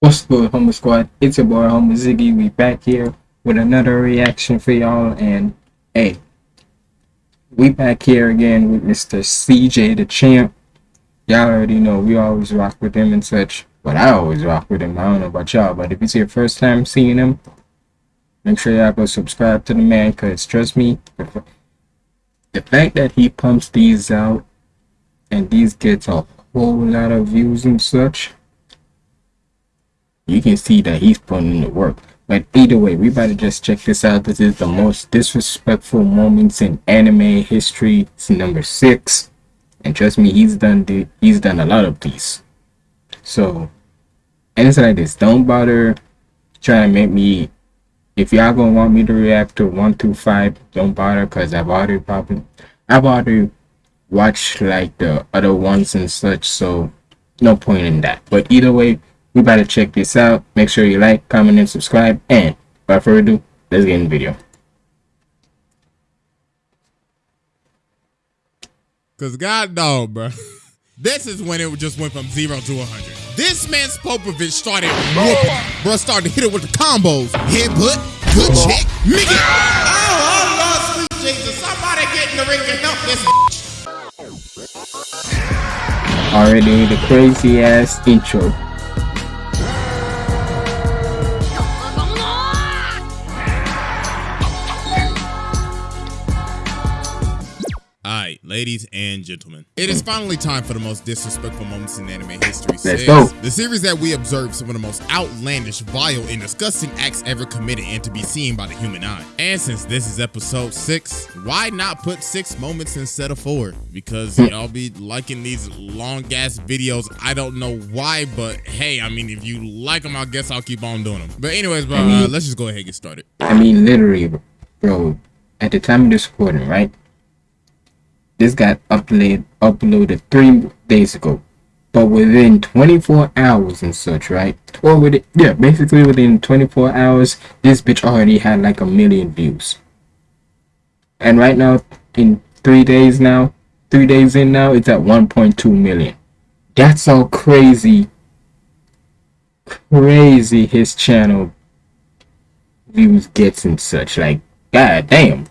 What's good, Homer Squad? It's your boy, Homer Ziggy. We back here with another reaction for y'all. And hey, we back here again with Mr. CJ the Champ. Y'all already know we always rock with him and such. But I always rock with him. I don't know about y'all, but if it's your first time seeing him, make sure y'all go subscribe to the man. Cause trust me, the fact that he pumps these out and these gets a whole lot of views and such you can see that he's putting in the work. But either way, we better just check this out. This is the most disrespectful moments in anime history. It's number six, and trust me, he's done the, he's done a lot of these. So, and it's like this. Don't bother trying to make me. If y'all gonna want me to react to one through five, don't bother, cause I've already probably I've already watched like the other ones and such. So, no point in that. But either way we about to check this out. Make sure you like, comment, and subscribe. And without further ado, let's get in the video. Cause God dog, bro. This is when it just went from zero to 100. This man's Popovich started whooping. Bro started to hit it with the combos. Headbutt, good check, Mickey. Oh, oh, Lord, sweet Jesus. Somebody get in the ring and help this Already the crazy ass intro. Ladies and gentlemen. It is finally time for the most disrespectful moments in anime history. Let's go. The series that we observe some of the most outlandish, vile, and disgusting acts ever committed and to be seen by the human eye. And since this is episode six, why not put six moments instead of four? Because hmm. y'all be liking these long ass videos. I don't know why, but hey, I mean, if you like them, I guess I'll keep on doing them. But anyways, bro, uh, let's just go ahead and get started. I mean, literally, bro, at the time of this recording, right? This got uploaded uploaded three days ago. But within 24 hours and such, right? Or with it, yeah, basically within 24 hours, this bitch already had like a million views. And right now, in three days now, three days in now, it's at 1.2 million. That's how crazy, crazy his channel views gets and such. Like, god damn.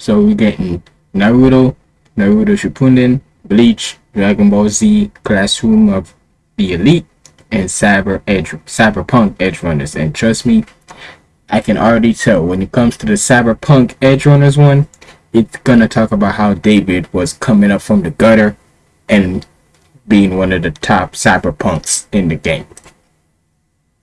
So we're getting Naruto, Naruto Shippuden, Bleach, Dragon Ball Z, Classroom of the Elite, and Cyber Edge, Cyberpunk Edge Runners. And trust me, I can already tell when it comes to the Cyberpunk Edge Runners one, it's gonna talk about how David was coming up from the gutter and being one of the top cyberpunks in the game.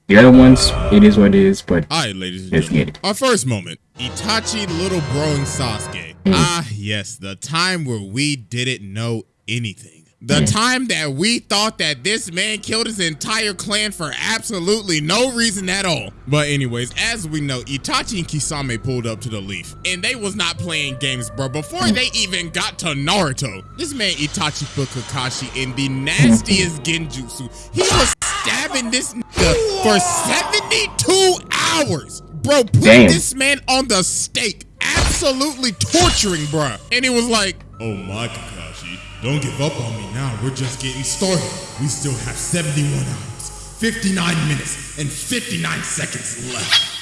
The other ones, it is what it is, but Alright, ladies and gentlemen. Our first moment. Itachi little broing Sasuke. Mm. Ah, yes, the time where we didn't know anything. The mm. time that we thought that this man killed his entire clan for absolutely no reason at all. But anyways, as we know, Itachi and Kisame pulled up to the leaf. And they was not playing games, bro. Before mm. they even got to Naruto, this man Itachi put Kakashi in the nastiest genjutsu. He was stabbing this nigga for 72 hours. Bro, put Damn. this man on the stake. Absolutely torturing, bro. And he was like, Oh my Kakashi, don't give up on me now. We're just getting started. We still have 71 hours, 59 minutes, and 59 seconds left.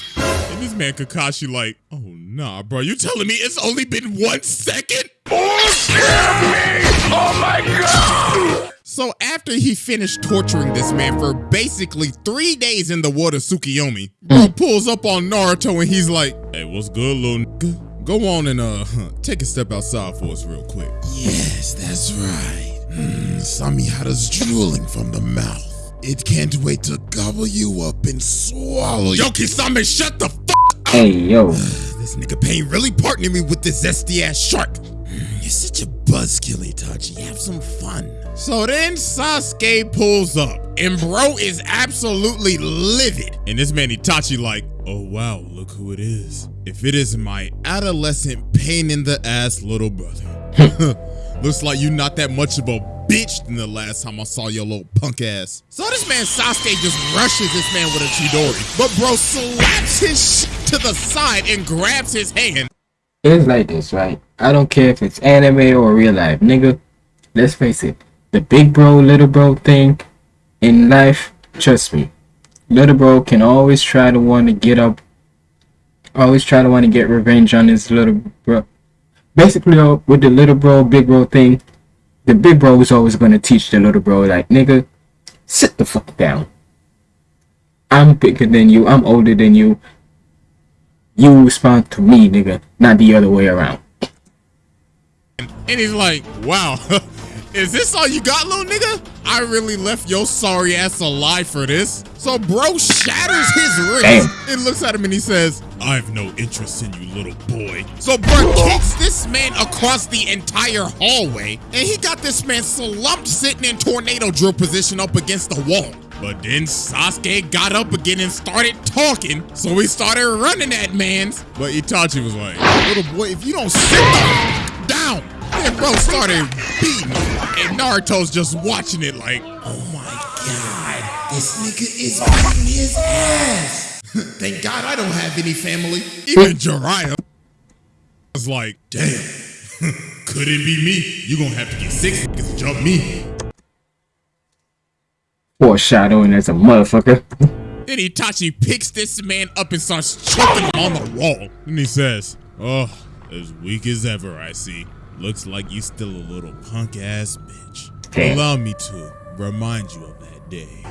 And this man Kakashi like, oh nah, bro. You telling me it's only been one second? Oh, me! Oh my god! So after he finished torturing this man for basically three days in the water Tsukiyomi, bro mm. pulls up on Naruto and he's like, Hey, what's good, little nigga? Go on and uh take a step outside for us real quick. Yes, that's right. Mm, Samehada's drooling from the mouth. It can't wait to gobble you up and swallow you. Yo, Kisame, shut the fuck up! Hey, yo. this nigga Pain really partnering me with this zesty ass shark. Mm, you're such a buzzkill, Itachi. Have some fun. So then Sasuke pulls up, and bro is absolutely livid. And this man Itachi like, oh wow, look who it is. If it is my adolescent pain in the ass little brother. Looks like you're not that much of a bitch than the last time I saw your little punk ass. So this man Sasuke just rushes this man with a Chidori. But bro slaps his shit to the side and grabs his hand. It's like this, right? I don't care if it's anime or real life, nigga. Let's face it the big bro, little bro thing in life, trust me, little bro can always try to want to get up, always try to want to get revenge on his little bro. Basically, with the little bro, big bro thing, the big bro is always going to teach the little bro, like, nigga, sit the fuck down. I'm bigger than you, I'm older than you. You respond to me, nigga, not the other way around. And he's like, wow, is this all you got, little nigga? I really left your sorry ass alive for this. So bro shatters his wrist Damn. and looks at him and he says, I have no interest in you, little boy. So bro kicks this man across the entire hallway and he got this man slumped sitting in tornado drill position up against the wall. But then Sasuke got up again and started talking, so he started running at man's. But Itachi was like, little boy, if you don't sit down, bro started beating And Naruto's just watching it like, oh my god, this nigga is beating his ass. Thank God I don't have any family. Even Jiraiya was like, damn, could it be me? You gonna have to get six niggas to jump me. Foreshadowing as a motherfucker. Then Itachi picks this man up and starts choking him on the wall. And he says, oh, as weak as ever, I see. Looks like you still a little punk ass bitch. Damn. Allow me to remind you of that day.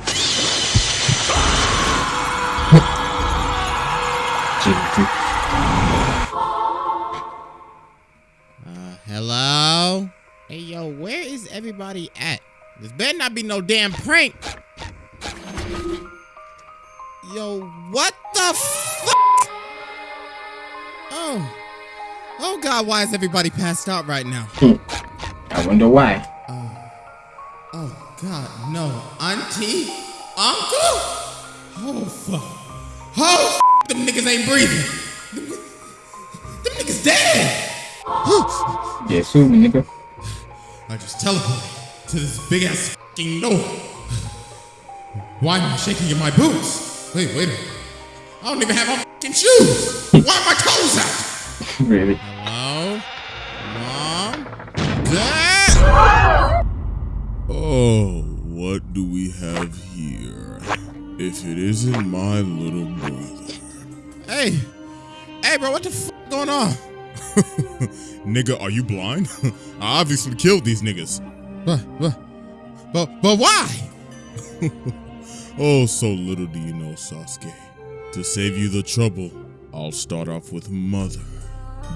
uh, hello? Hey, yo, where is everybody at? This better not be no damn prank. Yo, what the fuck? Oh. Oh God, why is everybody passed out right now? I wonder why. Uh, oh God, no. Auntie? Uncle? Oh fuck. Oh f them niggas ain't breathing. Them, them niggas dead. sue me, nigga. I just teleported to this big ass fucking door. Why am I shaking in my boots? Wait, wait a minute. I don't even have my fucking shoes. Why are my toes out? really? Hello? Mom? Dad? Oh, what do we have here? If it isn't my little brother. Hey! Hey, bro, what the f going on? Nigga, are you blind? I obviously killed these niggas. But, but, but, but why? oh, so little do you know, Sasuke. To save you the trouble, I'll start off with Mother.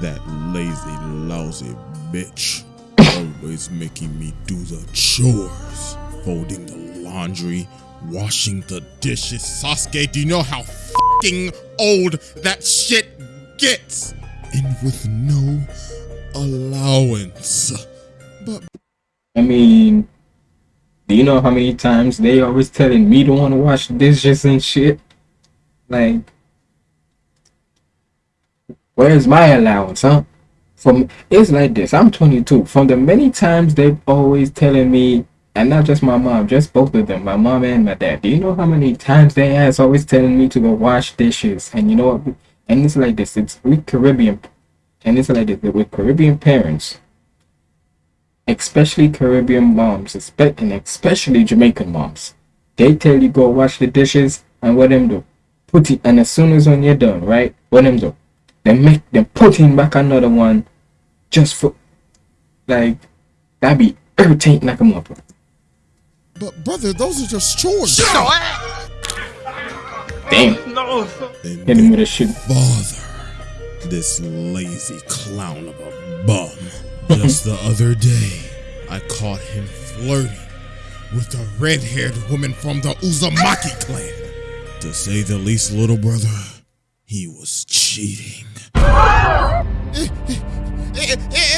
That lazy, lousy bitch. Always making me do the chores. Folding the laundry, washing the dishes. Sasuke, do you know how fucking old that shit gets? And with no allowance. But I mean, do you know how many times they always telling me to want to wash dishes and shit? Like, Where's my allowance, huh? From it's like this. I'm 22. From the many times they've always telling me, and not just my mom, just both of them, my mom and my dad. Do you know how many times they ass always telling me to go wash dishes? And you know what? And it's like this. It's with Caribbean, and it's like this with Caribbean parents, especially Caribbean moms, and especially Jamaican moms. They tell you go wash the dishes, and what them do? Put it, and as soon as when you're done, right? What them do? They make them put in back another one just for like that'd be irritating like a mother. But brother, those are just chores. Shut up. Damn. No. Hit him with a shit. Father, this lazy clown of a bum. Just the other day, I caught him flirting with a red-haired woman from the Uzumaki clan. To say the least, little brother, he was cheating.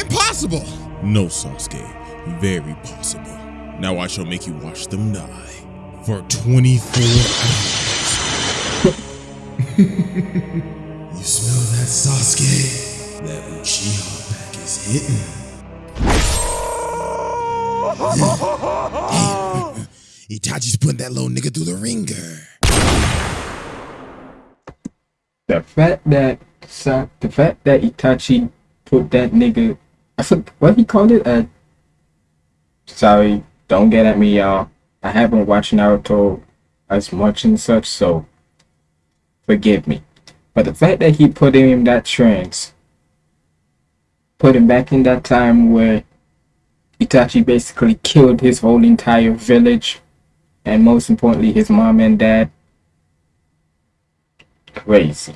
Impossible! No, Sasuke. Very possible. Now I shall make you watch them die for 24 hours. you smell that, Sasuke? That Uchiha pack is hitting. Itachi's putting that little nigga through the ringer. The fact that so the fact that Itachi put that nigga, I said what he called it, uh, sorry, don't get at me, y'all. I haven't watched Naruto as much and such, so forgive me. But the fact that he put him in that trance, put him back in that time where Itachi basically killed his whole entire village, and most importantly, his mom and dad. Crazy.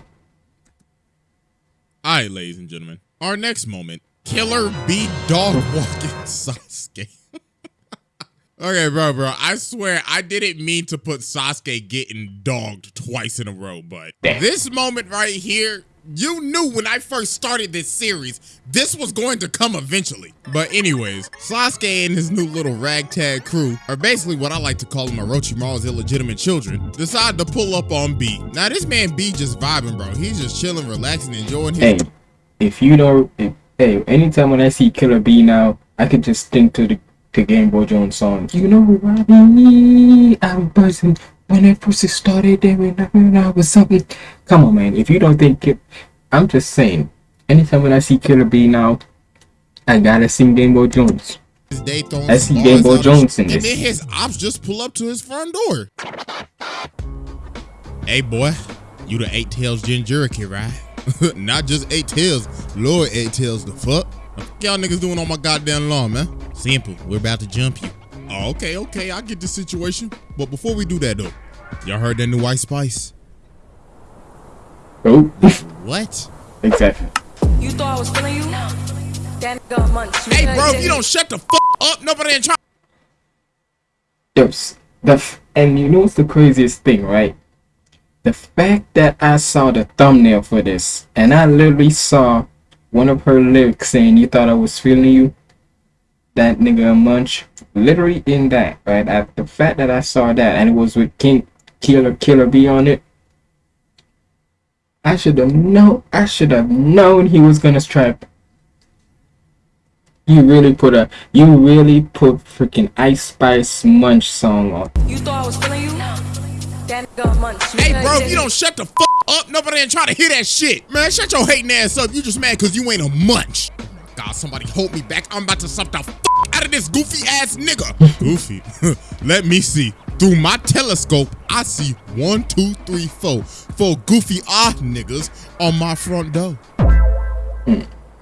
Alright, ladies and gentlemen. Our next moment Killer Bee dog walking Sasuke. okay, bro, bro. I swear I didn't mean to put Sasuke getting dogged twice in a row, but this moment right here, you knew when I first started this series, this was going to come eventually. But anyways, Sasuke and his new little ragtag crew, are basically what I like to call them Orochimaru's illegitimate children, decide to pull up on B. Now this man B just vibing, bro. He's just chilling, relaxing, enjoying his- Hey, if you don't, if, hey, anytime when I see Killer B now, I could just think to the to Game Boy Jones song. You know be? I'm buzzing. When I first started there, when I was something. Come on, man. If you don't think it, I'm just saying. Anytime when I see Killer B now, I gotta see Game Boy Jones. His day throwing I see Game Boy Jones in and this. then his ops just pull up to his front door. Hey boy, you the eight tails Jinchuriki, right? Not just eight tails, Lord eight tails. The fuck? What y'all niggas doing on my goddamn lawn, man? Simple. We're about to jump you. Oh, okay, okay. I get the situation. But before we do that though, y'all heard that new Ice Spice? Oh, What? exactly. You thought I was feeling you? That nigga a munch. Hey, bro, if you don't shut the fuck up, nobody ain't trying. Yes, the f- and you know what's the craziest thing, right? The fact that I saw the thumbnail for this, and I literally saw one of her lyrics saying, "You thought I was feeling you." That nigga munch, literally in that, right? I, the fact that I saw that, and it was with King Killer Killer B on it. I should have known. I should have known he was gonna strap. You really put a. You really put freaking Ice Spice Munch song on. You thought I was feeling you? That nigga munch. Hey, bro, if you don't shut the fuck up, nobody ain't trying to hear that shit. Man, shut your hating ass up. You just mad because you ain't a munch. Somebody hold me back. I'm about to suck the fuck out of this goofy ass nigga. goofy. Let me see. Through my telescope, I see one, two, three, four. Four goofy ah niggas on my front door.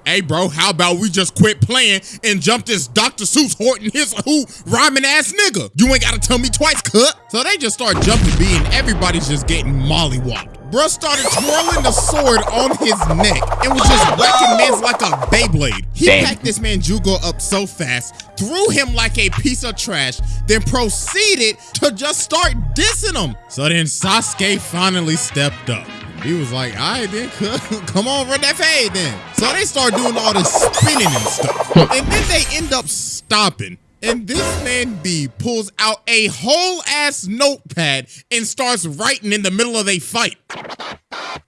Hey, bro, how about we just quit playing and jump this Dr. Seuss Horton his who rhyming ass nigga? You ain't gotta tell me twice, cut. So they just start jumping B and everybody's just getting mollywopped. Bruh started twirling the sword on his neck and was just whacking mans like a Beyblade. He Damn. packed this man Jugo up so fast, threw him like a piece of trash, then proceeded to just start dissing him. So then Sasuke finally stepped up. He was like, all right, then, come on, run that fade then. So they start doing all this spinning and stuff. And then they end up stopping. And this man B pulls out a whole ass notepad and starts writing in the middle of a fight.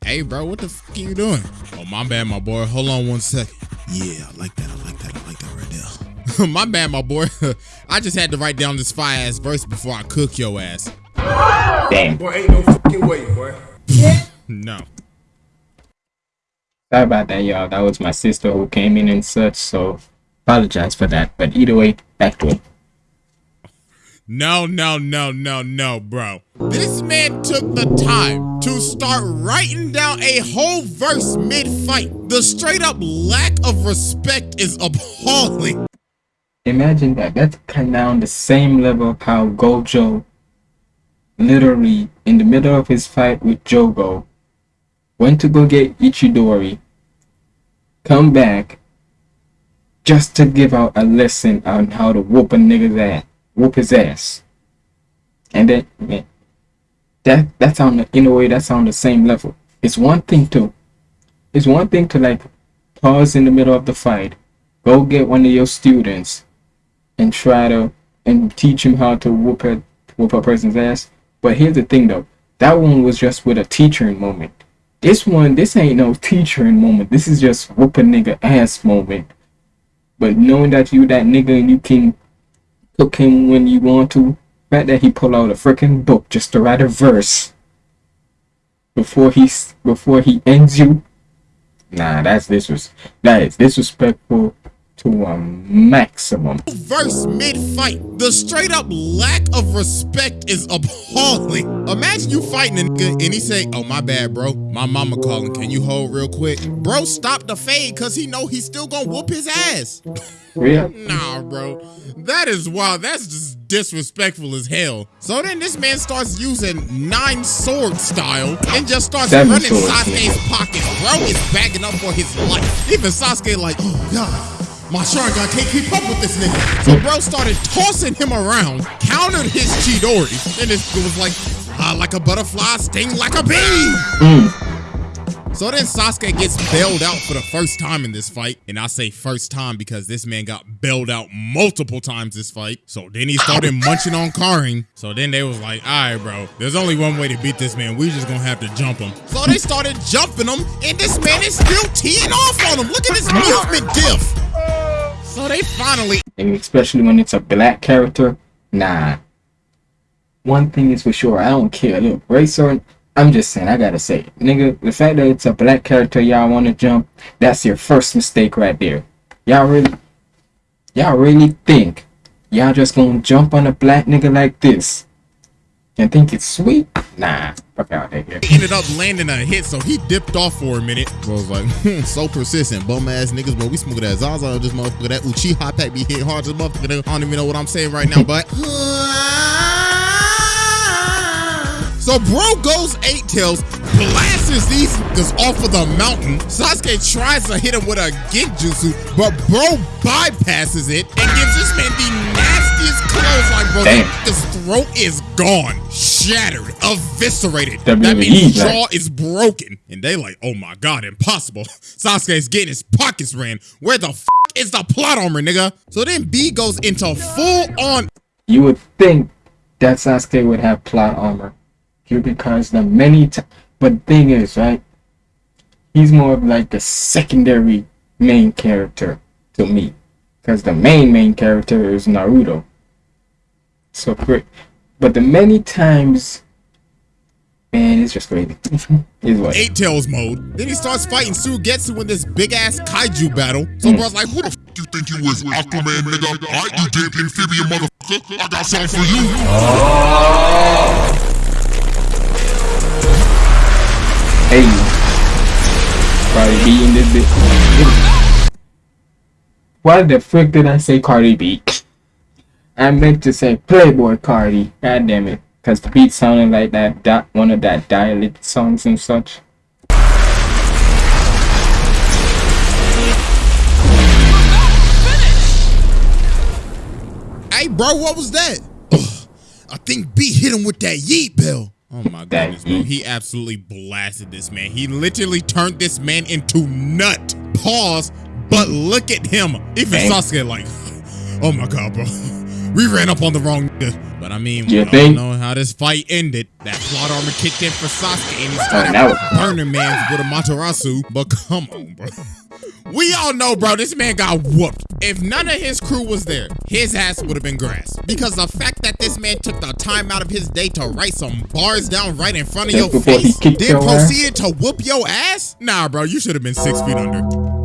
Hey, bro, what the fuck are you doing? Oh, my bad, my boy. Hold on one second. Yeah, I like that. I like that. I like that right there. my bad, my boy. I just had to write down this fire ass verse before I cook your ass. Damn. Boy, ain't no fucking way, boy. No. Sorry about that, y'all. That was my sister who came in and such, so apologize for that. But either way, back to it. No, no, no, no, no, bro. This man took the time to start writing down a whole verse mid fight. The straight up lack of respect is appalling. Imagine that. That's kind of on the same level of how Gojo, literally in the middle of his fight with Jogo, went to go get Itadori, come back, just to give out a lesson on how to whoop a nigga's ass, whoop his ass, and then man, that that's on the in a way that's on the same level. It's one thing to, it's one thing to like pause in the middle of the fight, go get one of your students and try to and teach him how to whoop a whoop a person's ass. But here's the thing though, that one was just with a teaching moment. This one, this ain't no teaching moment. This is just whoop a nigga ass moment. But knowing that you that nigga and you can cook him when you want to, fact that he pull out a freaking book just to write a verse before he before he ends you. Nah, that's disres that is disrespectful to a maximum. Verse mid fight. The straight up lack of respect is appalling. Imagine you fighting a nigga and he say, Oh, my bad, bro. My mama calling. Can you hold real quick? Bro, stop the fade because he know he's still gonna whoop his ass. Yeah. Nah, bro. That is wild. That's just disrespectful as hell. So then this man starts using nine sword style and just starts Seven running swords, Sasuke's pockets. Bro is bagging up for his life. Even Sasuke like, oh god. My Sharingan can't keep up with this nigga. So bro started tossing him around, countered his Chidori, and this was like, ah, like a butterfly, sting like a bee. So then Sasuke gets bailed out for the first time in this fight. And I say first time because this man got bailed out multiple times this fight. So then he started munching on Karin. So then they was like, all right, bro, there's only one way to beat this man. We just gonna have to jump him. So they started jumping him and this man is still teeing off on him. Look at this movement diff. So they finally And especially when it's a black character, nah. One thing is for sure, I don't care. Look, or. I'm just saying, I gotta say, nigga, the fact that it's a black character y'all wanna jump, that's your first mistake right there. Y'all really, y'all really think y'all just gonna jump on a black nigga like this and think it's sweet? Nah, fuck out of here. ended up landing a hit, so he dipped off for a minute. Bro was like, hmm, so persistent, bum ass niggas, bro. We smoking that Zaza, this motherfucker, that Uchiha pack be hitting hard, this motherfucker. I don't even know what I'm saying right now, but. So bro goes eight tails, blasts these niggas off of the mountain. Sasuke tries to hit him with a genjutsu, but bro bypasses it and gives this man the nastiest clothesline, bro. His throat is gone, shattered, eviscerated. that means his like- jaw is broken. And they like, oh my god, impossible. Sasuke's getting his pockets ran. Where the f is the plot armor, nigga? So then B goes into full on You would think that Sasuke would have plot armor. Here because the many times. But the thing is, right? He's more of like the secondary main character to me. Because the main main character is Naruto. So great. But the many times. Man, it's just crazy. it's what? eight tails mode. Then he starts fighting sue Suigetsu in this big ass kaiju battle. So hmm. bro's like, who the f You think you was Aquaman, nigga? I you damn amphibian motherfucker. I got something for you. Oh. Hey. Cardi B in this bitch. Why the frick did I say Cardi B? I meant to say Playboi Carti. God damn it. Because the beat sounded like that, that one of that dialect songs and such. Hey bro, what was that? I think B hit him with that yeet bell. Oh my goodness, bro. He absolutely blasted this man. He literally turned this man into nut. Pause. But look at him. Even. Sasuke like, oh my god, bro. We ran up on the wrong nigga. But I mean, You we all think? know how this fight ended. That plot armor kicked in for Sasuke and he started burning man with Amaterasu. But come on, bro. We all know, bro, this man got whooped. If none of his crew was there, his ass would have been grass. Because the fact that this man took the time out of his day to write some bars down right in front of Just your face, then your ass? proceeded to whoop your ass? Nah, bro, you should have been six feet under.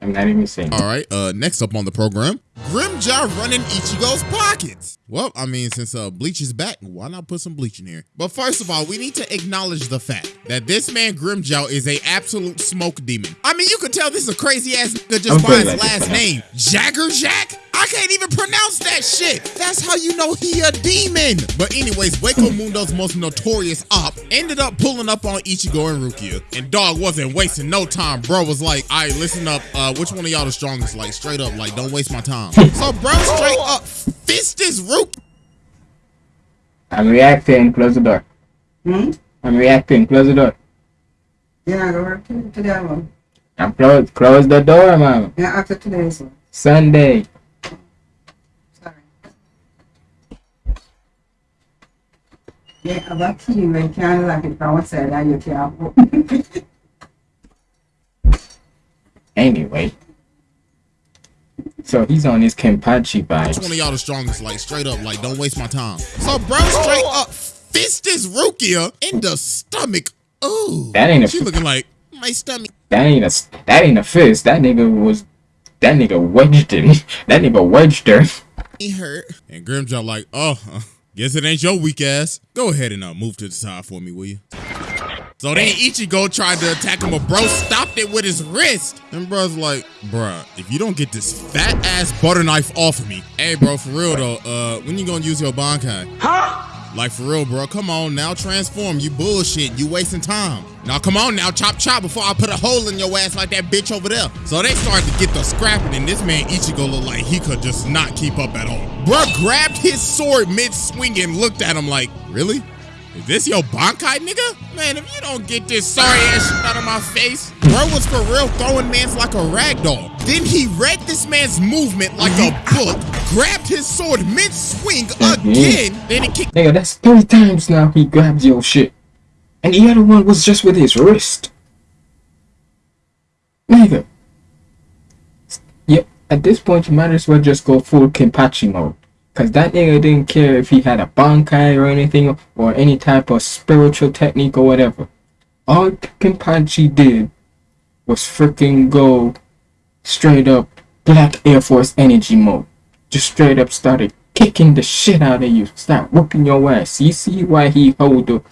I'm not even saying. All right, uh, next up on the program, Grimmjow running Ichigo's pockets. Well, I mean, since uh, Bleach is back, why not put some Bleach in here? But first of all, we need to acknowledge the fact that this man Grimmjow is a absolute smoke demon. I mean, you could tell this is a crazy ass nigga just I'm by his like last name, Jagger Jack. I can't even pronounce that shit. That's how you know he a demon. But anyways, Hueco Mundo's most notorious op ended up pulling up on Ichigo and Rukia. And dog wasn't wasting no time. Bro was like, all right, listen up. Uh, which one of y'all the strongest? Like straight up, like don't waste my time. so bro straight up fist this Rukia. I'm reacting. Close the door. Hmm? I'm reacting. Close the door. Yeah, go work to, to that one. I'm close. Close the door, mama. Yeah, after today's one. Sunday. Sorry. Yeah, about you, I can't like it from outside, and you can't. Anyway. So he's on his Kenpachi Which one of y'all the strongest? Like straight up, like don't waste my time. So bro straight up fist this Rukia in the stomach Ooh. That ain't a- She looking like my stomach. That ain't a that ain't a fist. That nigga was that nigga wedged it. That nigga wedged her. He hurt. And Grimmjow like, oh, guess it ain't your weak ass. Go ahead and uh, move to the side for me, will you? So then Ichigo tried to attack him, but bro stopped it with his wrist. And bro's like, bruh, if you don't get this fat ass butter knife off of me, hey bro, for real though, uh, when you gonna use your Bankai? Huh? Like for real, bro. Come on now, transform. You bullshit. You wasting time. Now come on now, chop chop before I put a hole in your ass like that bitch over there. So they started to get the scrapping, and this man Ichigo looked like he could just not keep up at all. Bruh grabbed his sword mid swing and looked at him like, really? Is this your Bankai, nigga? Man, if you don't get this sorry ass shit out of my face, bro was for real throwing mans like a rag doll. Then he read this man's movement like a mm-hmm. book, grabbed his sword mid swing mm-hmm. again, then he kicked Nigga, that's three times now he grabbed your shit. And the other one was just with his wrist. Nigga. Yep, at this point you might as well just go full Kenpachi mode. Cause that nigga didn't care if he had a bankai or anything or any type of spiritual technique or whatever. All Kenpachi did was freaking go straight up Black Air Force energy mode. Just straight up started kicking the shit out of you. Start whooping your ass. You see why he hold the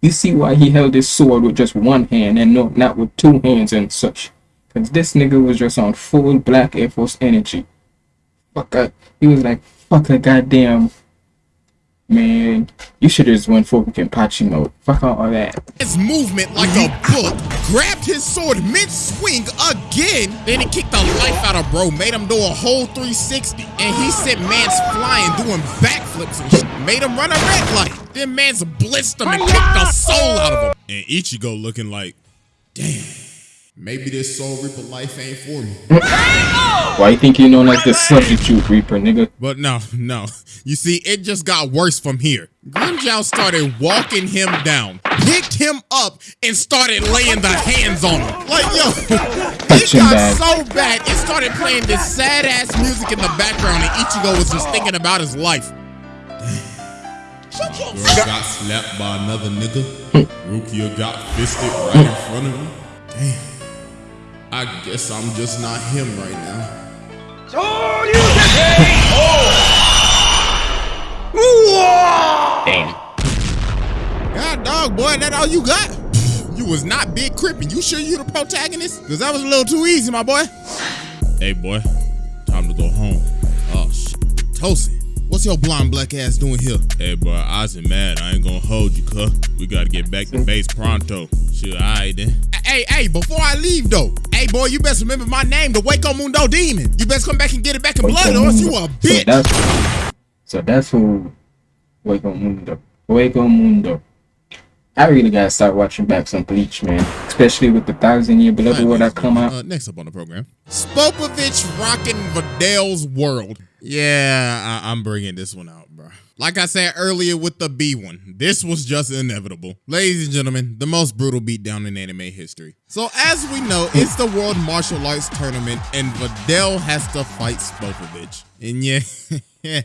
you see why he held his sword with just one hand and no, not with two hands and such. Cause this nigga was just on full Black Air Force energy. Fuck up. He was like, fuck a goddamn man. You should have just went full Kenpachi mode. Fuck all that. his movement like a book, grabbed his sword mid swing again, then he kicked the life out of bro, made him do a whole 360, and he sent man's flying, doing backflips and shit, made him run a red light. Then man's blitzed him and kicked the soul out of him. And Ichigo looking like, damn, maybe this Soul Reaper life ain't for me. Why you think you known as the substitute reaper, nigga? But no, no. You see, it just got worse from here. Grimmjow started walking him down, picked him up, and started laying the hands on him. Like, yo, it got bad. so bad, it started playing this sad ass music in the background, and Ichigo was just thinking about his life. Girl got slapped by another nigga. Hmm. Rukia got fisted right in front of me. Damn. I guess I'm just not him right now. oh Damn. God dog, boy, that all you got? You was not Big Crippin'. You sure you the protagonist? Cause that was a little too easy, my boy. Hey boy, time to go home. Oh shit. Tosen, what's your blonde black ass doing here? Hey boy, I was mad. I ain't gonna hold you, cuh. We gotta get back to base pronto. Shit, alright then. Hey, hey, before I leave though, hey boy, you best remember my name, the Hueco Mundo Demon. You best come back and get it back in blood, or else you a So bitch. that's, so that's who Hueco Mundo. Hueco Mundo. I really gotta start watching back some Bleach, man. Especially with the Thousand Year Blood War that come out. Uh, next up on the program, Spopovich rocking Videl's world. Yeah, I- I'm bringing this one out, bro. Like I said earlier with the B one, this was just inevitable. Ladies and gentlemen, the most brutal beatdown in anime history. So as we know, it's the World Martial Arts Tournament, and Vidal has to fight Spopovich. And yeah,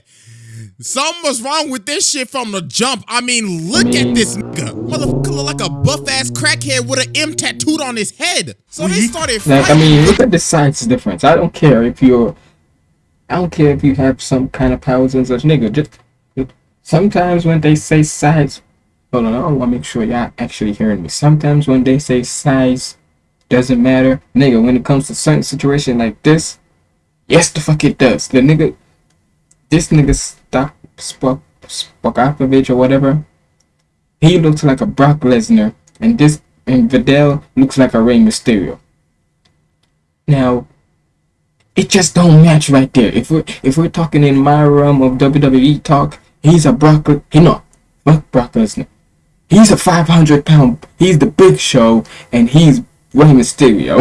something was wrong with this shit from the jump. I mean, look at this nigga. Motherfucker look like a buff ass crackhead with an M tattooed on his head. So they started Like, I mean, look at the size difference. I don't care if you're. I don't care if you have some kind of powers and such, nigga. Just sometimes when they say size, hold on, I want to make sure y'all actually hearing me. Sometimes when they say size doesn't matter, nigga. When it comes to certain situation like this, yes, the fuck it does. The nigga, this nigga Spock Spokapovich or whatever. He looks like a Brock Lesnar, and this and Videl looks like a Rey Mysterio. Now, it just don't match right there. If we're if we're talking in my realm of WWE talk, he's a Brock. He no, fuck Brock Lesnar. He's a 500 pound. He's the Big Show, and he's Rey Mysterio.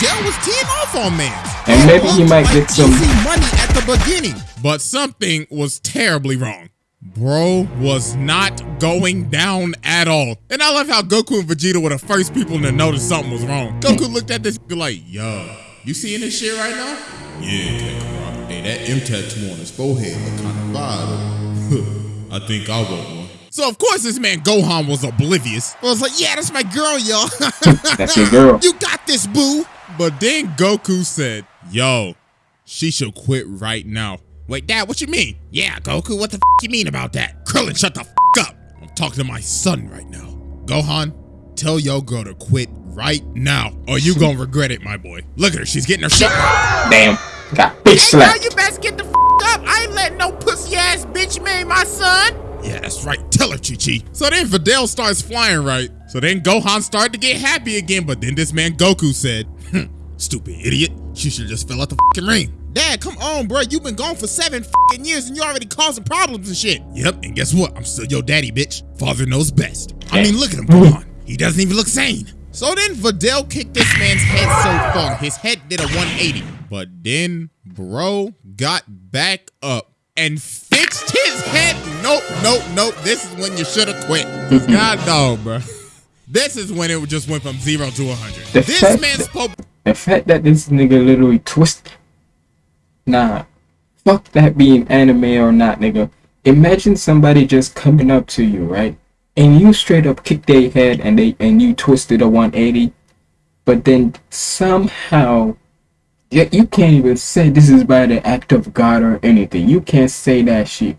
Dell was teeing off on man. And maybe he looked might get some- money at the beginning. But something was terribly wrong. Bro was not going down at all. And I love how Goku and Vegeta were the first people to notice something was wrong. Goku looked at this like, yo, you seeing this shit right now? Yeah, Kakarot. Hey, that M tattoo on his forehead look kinda fire though. I think I want one. So of course this man Gohan was oblivious. I was like, yeah, that's my girl, yo. That's your girl. You got this, boo. But then Goku said, yo, she should quit right now. Wait, Dad, what you mean? Yeah, Goku, what the f you mean about that? Krillin, shut the f up. I'm talking to my son right now. Gohan, tell your girl to quit right now, or you gonna regret it, my boy. Look at her, she's getting her shit. Damn. Got bitch Hey, girl, slapped. you best get the f up. I ain't letting no pussy ass bitch marry my son. Yeah, that's right. Tell her, Chi Chi. So then Videl starts flying right. So then Gohan started to get happy again, but then this man Goku said, "Hmm, "Stupid idiot. She should just fill out the fucking ring." Dad, come on, bro. You've been gone for seven fucking years and you already causing problems and shit. Yep, and guess what? I'm still your daddy, bitch. Father knows best. I mean, look at him. Come on. He doesn't even look sane. So then Videl kicked this man's head so far, his head did a 180. But then bro got back up and fixed his head. Nope, nope, nope. This is when you should have quit. God no, bro. This is when it just went from zero to 100. This man's that- spoke. The fact that this nigga literally twist. Nah. Fuck that being anime or not, nigga. Imagine somebody just coming up to you, right? And you straight up kick their head and they and you twisted a 180. But then somehow yeah, you can't even say this is by the act of God or anything. You can't say that shit.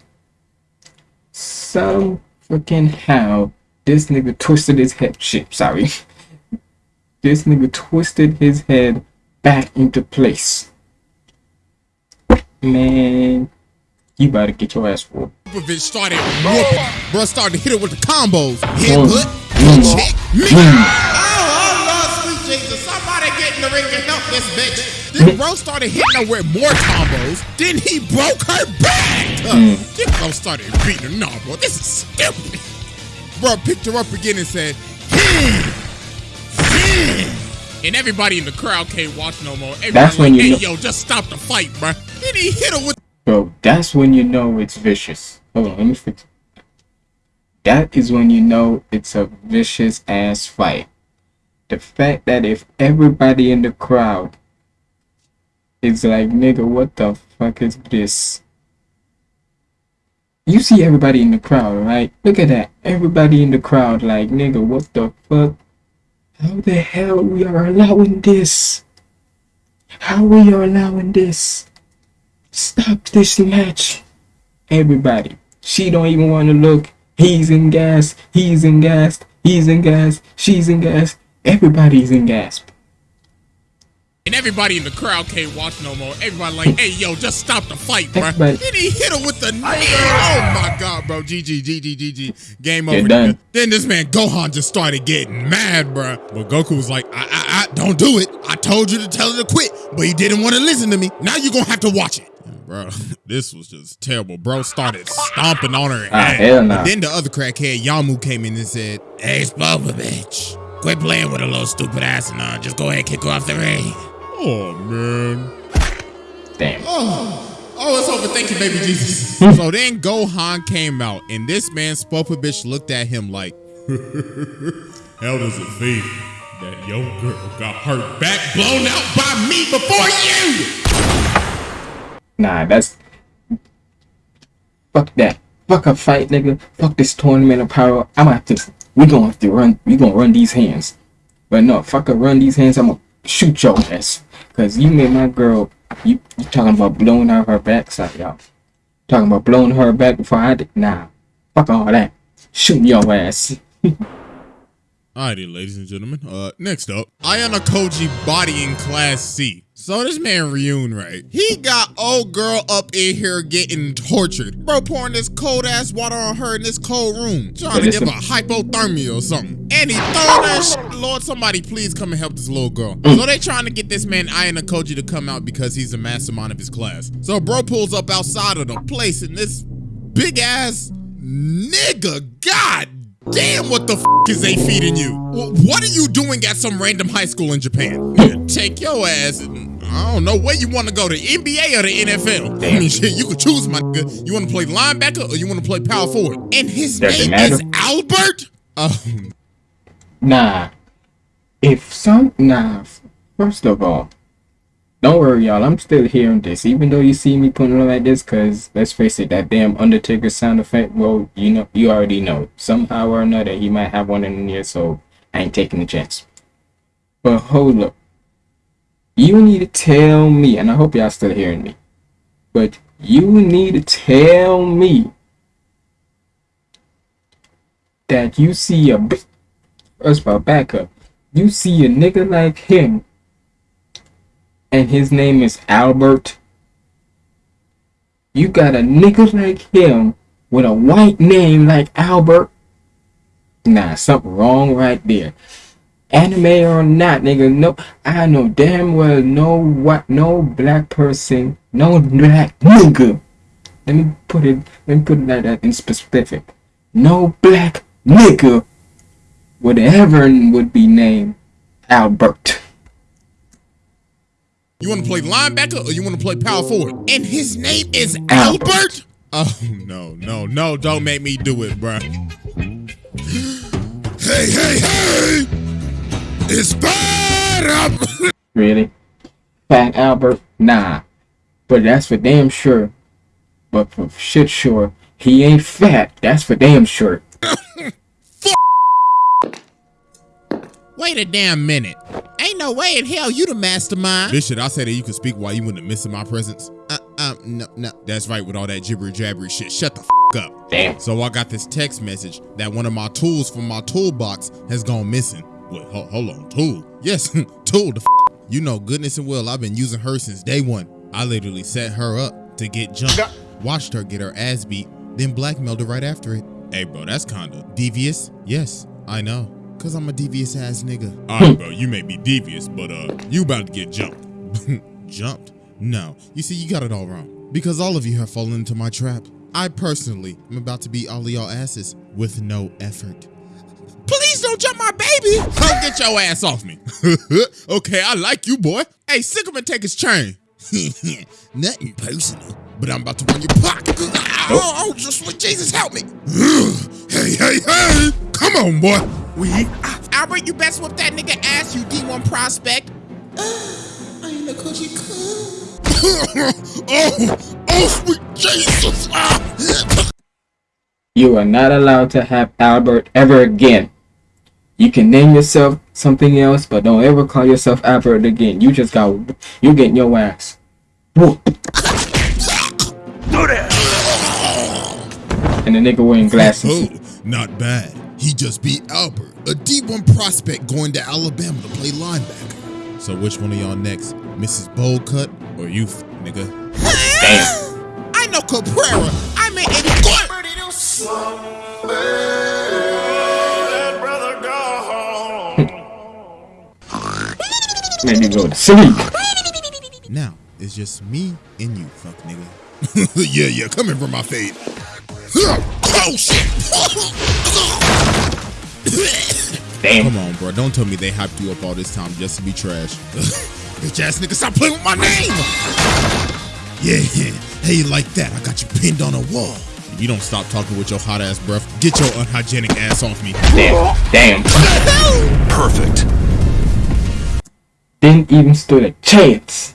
Some freaking how this nigga twisted his head. Shit, sorry. This nigga twisted his head back into place. Man, you better get your ass whooped. Popovich started whooping. Bro started to hit her with the combos. Hit, Mm. put, Mm. check, me. Oh, oh, Lord, sweet Jesus. Somebody get in the ring and help this bitch. Then bro started hitting her with more combos. Then he broke her back. Uh, Then bro started beating her. No, bro, this is stupid. Bro picked her up again and said, hmm. And everybody in the crowd can't watch no more. Everybody That's when like, you hey, know- yo, just stop the fight, bro. Then he hit her with Bro, that's when you know it's vicious. Hold on, let me fix it. That is when you know it's a vicious ass fight. The fact that if everybody in the crowd is like, nigga, what the fuck is this? You see everybody in the crowd, right? Look at that. Everybody in the crowd, like, nigga, what the fuck? How the hell we are allowing this? How we are allowing this? Stop this match. Everybody. She don't even want to look. He's in gas. He's in gas. He's in gas. She's in gas. Everybody's in gas. And everybody in the crowd can't watch no more. Everybody like, hey, yo, just stop the fight, bro. Everybody- Then he hit her with the knee. Oh my god, bro. GG, GG, GG. Game over. You're done. Then this man Gohan just started getting mad, bro. But Goku was like, I, I, I, don't do it. I told you to tell her to quit, but he didn't want to listen to me. Now you're gonna have to watch it. Bro, this was just terrible. Bro started stomping on her Ah, ass. hell nah. Then the other crackhead, Yamu, came in and said, Hey, Spoba, bitch. Quit playing with a little stupid ass and uh, just go ahead and kick her off the ring. Oh, man. Damn. Oh, oh, it's over. Thank you, baby Jesus. so then Gohan came out, and this man Spopovich looked at him like, How does it feel that your girl got her back blown out by me before you? Nah, that's. Fuck that. Fuck a fight, nigga. Fuck this tournament of power. I'm gonna have to. We gonna have to run. We gonna run these hands. But no, fuck a run these hands. I'm gonna shoot your ass. Cause you made my girl. You, you talking about blowing out her backside, y'all. Talking about blowing her back before I did. Nah. Fuck all that. Shoot your ass. Alrighty, ladies and gentlemen. Uh, next up, Ayanokoji bodying Class C. So this man Ryuen, right? He got old girl up in here getting tortured. Bro pouring this cold ass water on her in this cold room. Trying to give her a- hypothermia or something. And he throwing that shit. Lord, somebody please come and help this little girl. Mm. So they trying to get this man Ayanokoji to come out because he's a mastermind of his class. So bro pulls up outside of the place and this big ass nigga, god damn, what the f is they feeding you? What are you doing at some random high school in Japan? Take your ass and I don't know where you want to go, the NBA or the NFL. I mean, shit, you could choose, my nigga. You want to play linebacker or you want to play power forward? And his Does name is? Albert? Oh, Nah. If some. Nah. First of all, don't worry, y'all. I'm still hearing this, even though you see me putting it like this. Cause let's face it, that damn Undertaker sound effect. Well, you know, you already know. Somehow or another, he might have one in there, so I ain't taking the chance. But hold up, you need to tell me, and I hope y'all still hearing me. But you need to tell me that you see a big. First of all, back up. You see a nigga like him and his name is Albert. You got a nigga like him with a white name like Albert. Nah, something wrong right there. Anime or not, nigga, no, I know damn well no what, no black person, no black nigga. Let me put it, let me put it like that in specific. No black nigga would ever would be named Albert. You want to play linebacker or you want to play power forward? And his name is Albert? Albert? Oh, no, no, no. Don't make me do it, bro. Hey, hey, hey! It's bad! really? Fat Albert? Nah. But that's for damn sure. But for shit sure, he ain't fat. That's for damn sure. Wait a damn minute. Ain't no way in hell you the mastermind. This shit, I said that you could speak while you wouldn't miss in my presence. Uh, um, no, no. That's right with all that jibber jabbery shit. Shut the f up. Damn. So I got this text message that one of my tools from my toolbox has gone missing. Wait, hold, hold on, tool? Yes, tool. The f you know, goodness and well, I've been using her since day one. I literally set her up to get jumped, watched her get her ass beat, then blackmailed her right after it. Hey, bro, that's kinda devious. Yes, I know. Cause I'm a devious ass nigga. Alright, bro, you may be devious, but uh, you about to get jumped. jumped? No. You see, you got it all wrong. Because all of you have fallen into my trap. I personally am about to beat all of y'all asses with no effort. Please don't jump my baby! Come get your ass off me. okay, I like you, boy. Hey, Sycamore, take his chain. Nothing personal, but I'm about to run your pocket. Oh, oh, just sweet Jesus, help me. hey, hey, hey! Come on, boy. We Albert, you best whip that nigga ass, you D1 prospect. I ain't a coochie oh, oh, sweet Jesus! you are not allowed to have Albert ever again. You can name yourself something else, but don't ever call yourself Albert again. You just got you getting your ass whooped. And the nigga wearing glasses. Oh, not bad. He just beat Albert, a D1 prospect going to Alabama to play linebacker. So which one of y'all next? Mrs. Boldcut or you, nigga? Damn. I know Caprera. I mean Eddie Maybe go to sleep. Now, it's just me and you, fuck nigga. yeah, yeah, coming from my fade. Oh shit! Damn. Come on, bro. Don't tell me they hyped you up all this time just to be trash. Bitch ass nigga, stop playing with my name! Yeah, yeah. Hey, like that. I got you pinned on a wall. If you don't stop talking with your hot ass breath, get your unhygienic ass off me. Damn. Damn. Perfect. Didn't even stood a chance.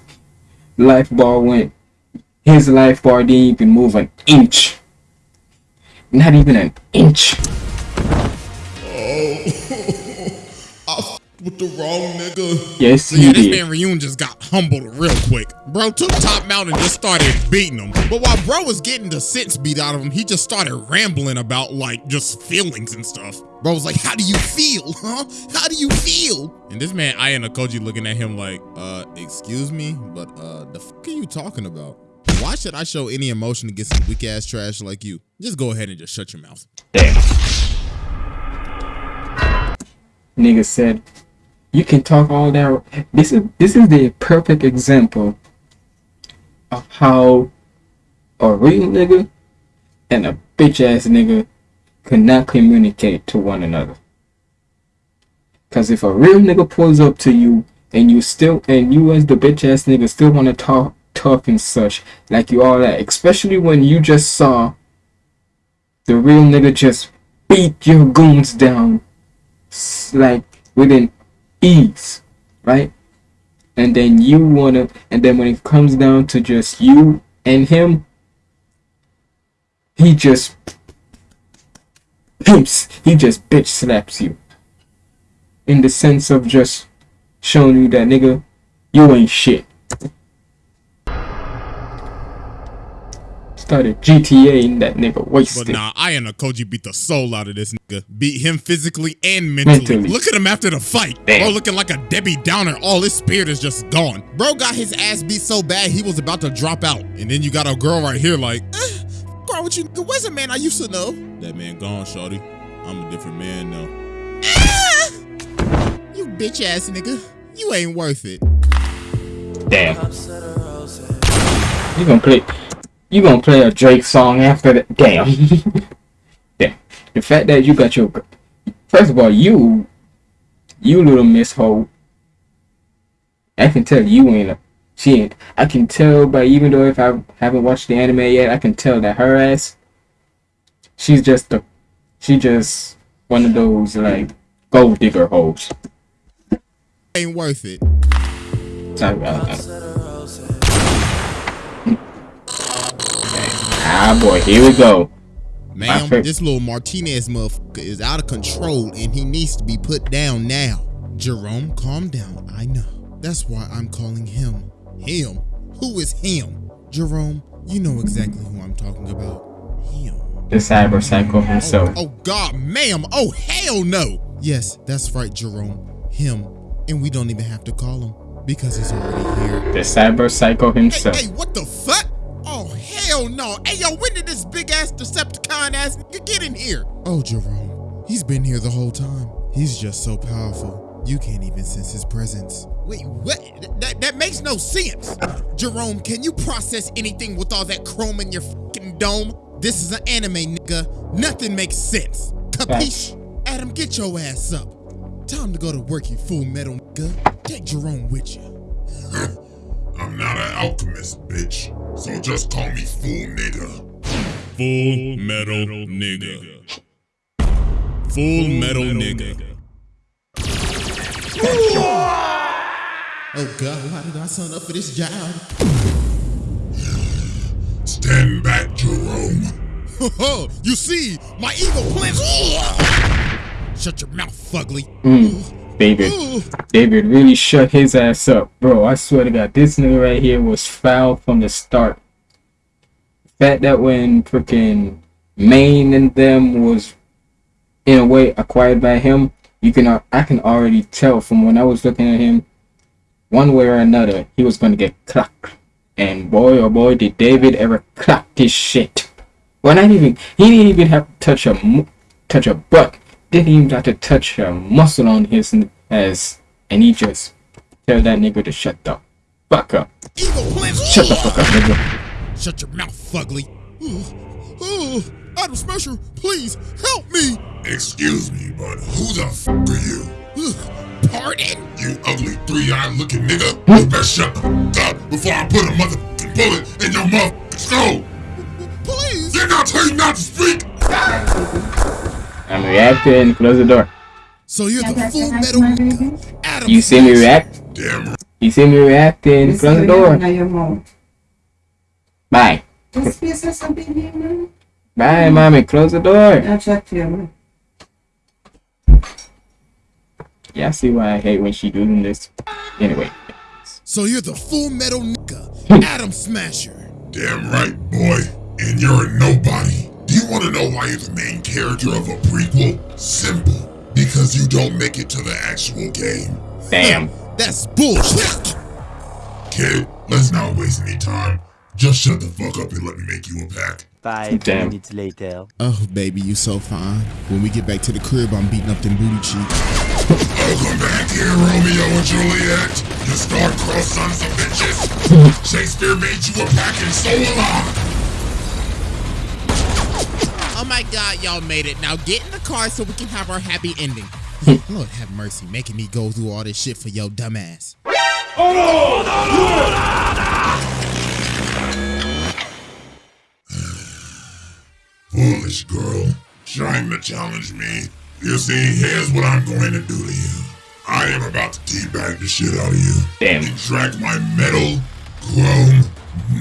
Life bar went. His life bar didn't even move an inch. Not even an inch. Oh, with the wrong nigga. Yes, So yeah, this did. man Ryuen just got humbled real quick. Bro took top mount and just started beating him. But while bro was getting the sense beat out of him, he just started rambling about like just feelings and stuff. Bro was like, how do you feel? Huh? How do you feel? And this man Ayanokoji looking at him like, uh, excuse me, but uh the fuck are you talking about? Why should I show any emotion against some weak ass trash like you? Just go ahead and just shut your mouth. Damn. Nigga said, "You can talk all that." This is this is the perfect example of how a real nigga and a bitch ass cannot communicate to one another. Cause if a real nigga pulls up to you and you still and you as the bitch ass nigga still want to talk tough and such like you all that, especially when you just saw the real nigga just beat your goons down like within ease, right? and then you wanna, and then when it comes down to just you and him, he just pimps, he just bitch slaps you. In the sense of just showing you that nigga, you ain't shit. Started GTA in that nigga wasted. But nah, Ayanokoji beat the soul out of this nigga. Beat him physically and mentally. Mentally. Look at him after the fight. Damn. Bro looking like a Debbie Downer. All his spirit is just gone. Bro got his ass beat so bad he was about to drop out. And then you got a girl right here like, eh, girl, what you nigga? Where's a man I used to know? That man gone, shorty. I'm a different man now. Ah! You bitch ass nigga. You ain't worth it. Damn. You gonna play? You gonna play a Drake song after that? Damn. Damn. The fact that you got your first of all, you, you little Miss Ho. I can tell you ain't a. She ain't. I can tell by even though if I haven't watched the anime yet, I can tell that her ass. She's just a. She just one of those like gold digger hoes. Ain't worth it. Sorry about that. Ah boy, here we go. Ma'am, this little Martinez motherfucker is out of control and he needs to be put down now. Jerome, calm down. I know. That's why I'm calling him. Him? Who is him? Jerome, you know exactly who I'm talking about. Him. The cyber psycho himself. Oh, oh, God, ma'am. Oh, hell no. Yes, that's right, Jerome. Him. And we don't even have to call him because he's already here. The cyber psycho Hey, himself. hey, what the fuck? Oh, hell no. Hey, yo, when did this big ass Decepticon ass nigga get in here? Oh, Jerome. He's been here the whole time. He's just so powerful. You can't even sense his presence. Wait, what? That, that makes no sense. Jerome, can you process anything with all that chrome in your fucking dome? This is an anime, nigga. Nothing makes sense. Capiche? Adam, get your ass up. Time to go to work, you fool metal nigga. Take Jerome with you. I'm not an alchemist, bitch. So just call me fool nigga. Full metal nigga. Full metal nigga. Oh God, why did I sign up for this job? Stand back, Jerome. Oh, you see, my evil plans. Shut your mouth, fugly. David. David really shut his ass up. Bro, I swear to God, this nigga right here was foul from the start. The fact that when freaking Maine and them was in a way acquired by him, you can al- I can already tell from when I was looking at him, one way or another, he was gonna get clocked. And boy oh boy did David ever clock his shit. Well not even he didn't even have to touch a touch a butt. Didn't even have to touch a muscle on his ass and he just tell that nigga to shut the fuck up. Shut the fuck up, nigga. Shut your mouth, fugly. Oh, Adam Smasher, please help me. Excuse me, but who the f are you? Pardon? You ugly three-eyed looking nigga. You better shut the up before I put a motherfucking bullet in your motherfucking skull. Please. Didn't I tell you not to speak? I'm reacting, close the door. So you're the I full say hi to metal? Adam. You see me react? Damn right. You see me reacting, close the door. in your mouth. Bye. Just be so something here, man. Bye, mommy, close the door. I'll chat to you. Yeah, I see why I hate when she doing this. Anyway. So you're the full metal nigga, Adam Smasher. Damn right, boy. And you're a nobody. Do you want to know why you're the main character of a prequel? Simple. Because you don't make it to the actual game. Damn. That's bullshit. Kid, let's not waste any time. Just shut the fuck up and let me make you a pack. Five Damn. minutes later. Oh, baby, you so fine. When we get back to the crib, I'm beating up them booty cheeks. Welcome back here, Romeo and Juliet. You star-crossed sons of bitches. Shakespeare made you a pack and so will I. Oh my god, y'all made it. Now get in the car so we can have our happy ending. Lord have mercy, making me go through all this shit for your dumbass. Foolish girl. Trying to challenge me. You see, here's what I'm going to do to you. I am about to teabag the shit out of you. Damn. And drag my metal chrome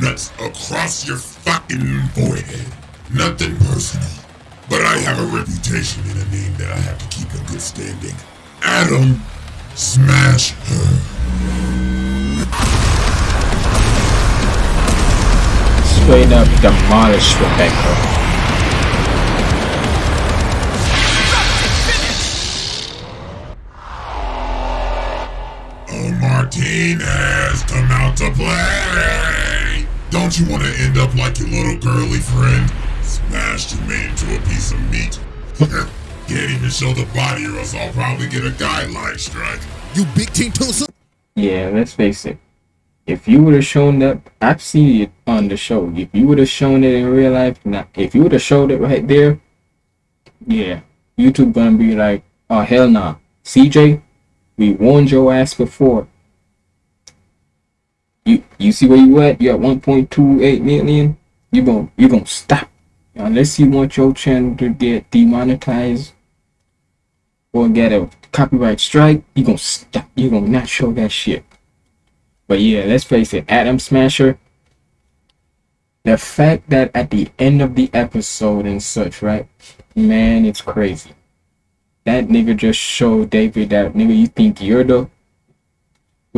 nuts across your fucking forehead. Nothing personal. But I have a reputation and a name that I have to keep in good standing. Adam, smash her. Straight up demolish Rebecca. Martinez, come out to play. Don't you want to end up like your little girly friend? Smashed and made into a piece of meat. Can't even show the body or else I'll probably get a guideline strike. You big team Tulsa. Yeah, let's face it. If you would have shown that, I've seen it on the show. If you would have shown it in real life, not if you would have showed it right there, yeah, YouTube gonna be like, oh hell nah, CJ, we warned your ass before. You you see where you at? You at 1.28 million. You gon' you gonna stop unless you want your channel to get demonetized or get a copyright strike. You gonna stop. You gonna not show that shit. But yeah, let's face it, Adam Smasher. The fact that at the end of the episode and such, right? Man, it's crazy. That nigga just showed David that nigga you think you're the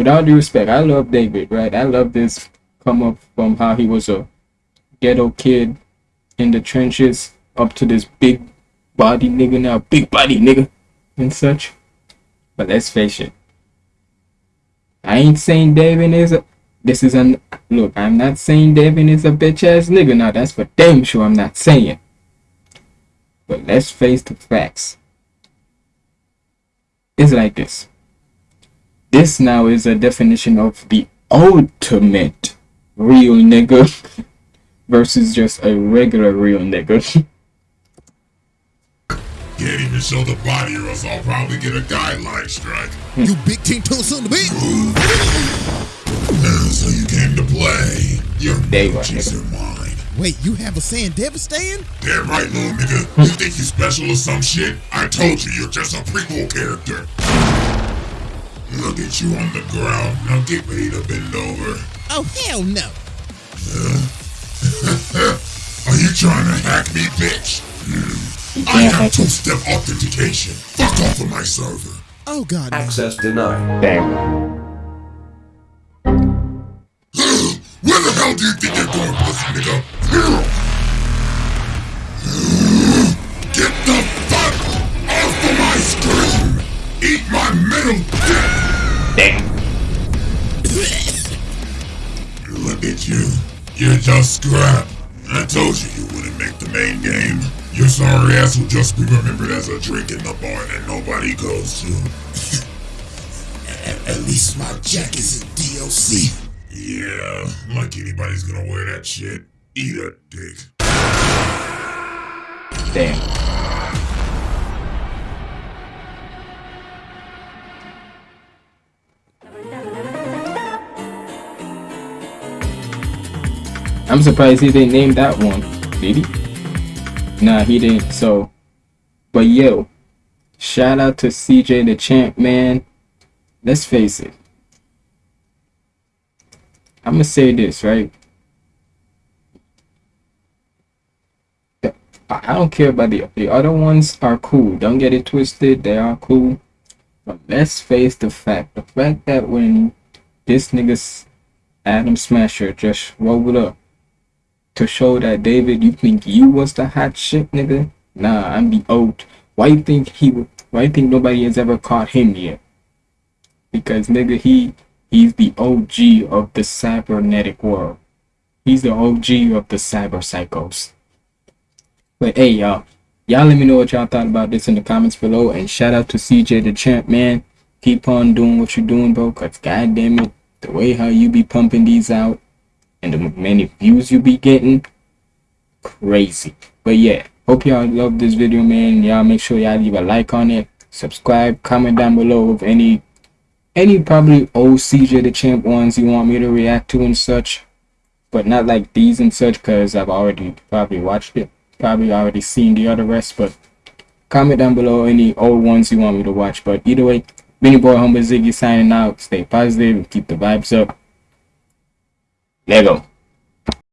with all due respect, I love David, right? I love this come up from how he was a ghetto kid in the trenches up to this big body nigga now, big body nigga and such. But let's face it. I ain't saying David is a this is an look, I'm not saying David is a bitch ass nigga now, that's for damn sure I'm not saying. But let's face the facts. It's like this. This now is a definition of the ultimate real nigga versus just a regular real nigga. Can't even show the body or else I'll probably get a guideline strike. You big team Tulsa on the beat. So you came to play. Your There you are, emojis are mine. Wait, you have a saying devastating? Damn right, little nigga. You think you special or some shit? I told you you're just a prequel character. Look at you on the ground. Now get ready to bend over. Oh hell no. Are you trying to hack me, bitch? Hmm. I have two-step authentication. Fuck off of my server. Oh god. Access denied. Damn. Where the hell do you think you're going, pussy nigga? Get the fuck off of my screen! Eat my middle dick! Damn. Look at you. You're just scrap. I told you you wouldn't make the main game. Your sorry ass will just be remembered as a drink in the bar that nobody goes to. at, at least my jacket's in DLC. Yeah, like anybody's gonna wear that shit. Eat a dick. Damn. I'm surprised he didn't name that one. Did he? Nah, he didn't. So, but yo, shout out to CJ the Champ, man. Let's face it. I'm gonna say this, right? I don't care about the the other ones are cool. Don't get it twisted. They are cool. But let's face the fact. The fact that when this nigga's Adam Smasher just rolled up to show that David, you think you was the hot shit, nigga? Nah, I'm the old. Why you think he? Why you think nobody has ever caught him yet? Because nigga, he he's the OG of the cybernetic world. He's the OG of the cyber psychos. But hey, y'all, y'all let me know what y'all thought about this in the comments below. And shout out to CJ the champ, man. Keep on doing what you're doing, bro. Cause goddamn it, the way how you be pumping these out and the many views you be getting, crazy. But yeah, hope y'all love this video, man. Y'all make sure y'all leave a like on it, subscribe, comment down below of any any probably old CJ the champ ones you want me to react to and such but not like these and such because I've already probably watched it, probably already seen the other rest. But comment down below any old ones you want me to watch. But either way, Benny Boy Humble Ziggy signing out. Stay positive and keep the vibes up. Lego.